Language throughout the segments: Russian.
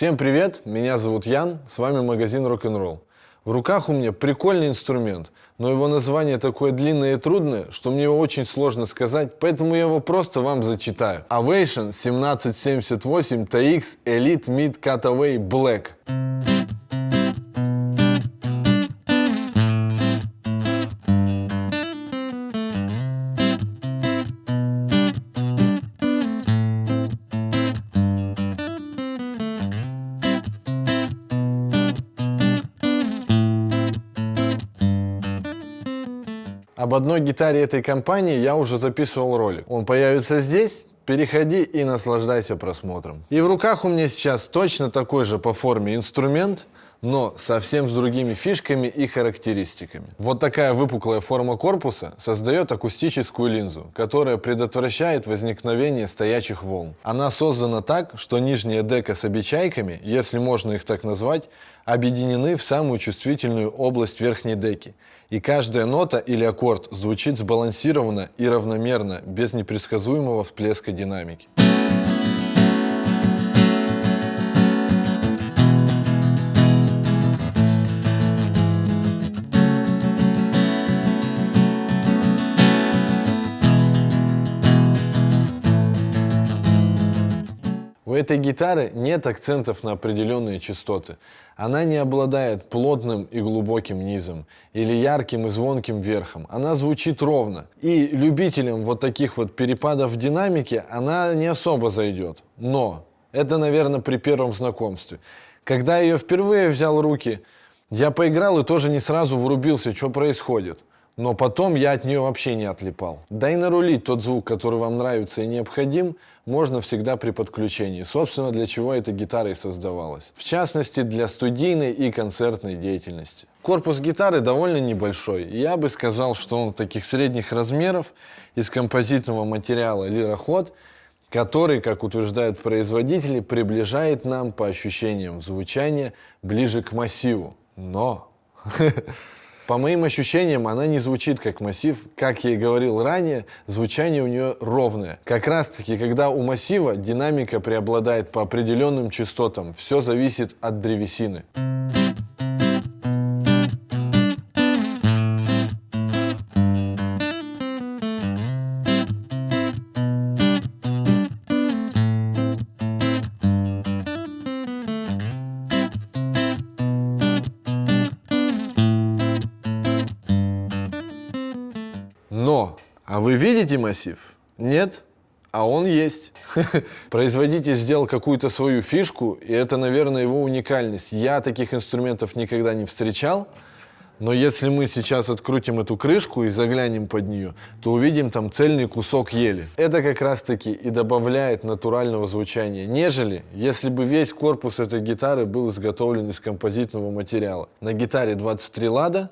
Всем привет, меня зовут Ян, с вами магазин Rock'n'Roll. В руках у меня прикольный инструмент, но его название такое длинное и трудное, что мне его очень сложно сказать, поэтому я его просто вам зачитаю. Ovation 1778 TX Elite Mid Cutaway Black. Об одной гитаре этой компании я уже записывал ролик. Он появится здесь, переходи и наслаждайся просмотром. И в руках у меня сейчас точно такой же по форме инструмент, но совсем с другими фишками и характеристиками. Вот такая выпуклая форма корпуса создает акустическую линзу, которая предотвращает возникновение стоячих волн. Она создана так, что нижняя дека с обечайками, если можно их так назвать, объединены в самую чувствительную область верхней деки. И каждая нота или аккорд звучит сбалансированно и равномерно, без непредсказуемого всплеска динамики. У этой гитары нет акцентов на определенные частоты. Она не обладает плотным и глубоким низом или ярким и звонким верхом. Она звучит ровно. И любителям вот таких вот перепадов в динамике она не особо зайдет. Но это, наверное, при первом знакомстве. Когда я ее впервые взял в руки, я поиграл и тоже не сразу врубился, что происходит но потом я от нее вообще не отлипал. Да и нарулить тот звук, который вам нравится и необходим, можно всегда при подключении. Собственно, для чего эта гитара и создавалась. В частности, для студийной и концертной деятельности. Корпус гитары довольно небольшой. Я бы сказал, что он таких средних размеров из композитного материала лироход, который, как утверждают производители, приближает нам по ощущениям звучания ближе к массиву. Но По моим ощущениям, она не звучит как массив. Как я и говорил ранее, звучание у нее ровное. Как раз таки, когда у массива динамика преобладает по определенным частотам, все зависит от древесины. Но, вы видите массив? Нет? А он есть. Производитель сделал какую-то свою фишку, и это, наверное, его уникальность. Я таких инструментов никогда не встречал, но если мы сейчас открутим эту крышку и заглянем под нее, то увидим там цельный кусок ели. Это как раз-таки и добавляет натурального звучания, нежели если бы весь корпус этой гитары был изготовлен из композитного материала. На гитаре 23 лада,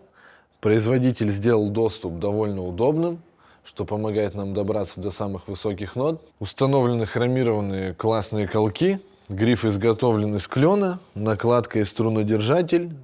Производитель сделал доступ довольно удобным, что помогает нам добраться до самых высоких нот. Установлены хромированные классные колки, гриф изготовлен из клена, накладка и струнодержатель,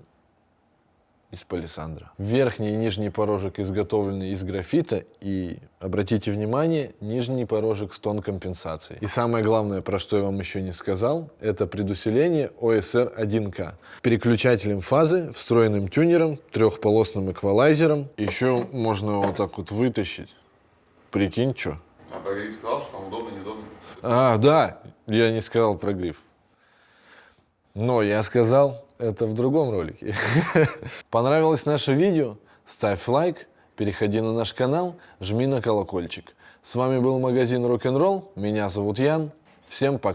из палисандра. Верхний и нижний порожек изготовлены из графита и, обратите внимание, нижний порожек с тон компенсацией. И самое главное, про что я вам еще не сказал, это предусиление OSR 1K. Переключателем фазы, встроенным тюнером, трехполосным эквалайзером. Еще можно вот так вот вытащить. Прикинь, что? А про гриф сказал, что он удобный, неудобный? А, да, я не сказал про гриф. Но я сказал, это в другом ролике. Понравилось наше видео? Ставь лайк, переходи на наш канал, жми на колокольчик. С вами был магазин Rock'n'Roll, меня зовут Ян, всем пока.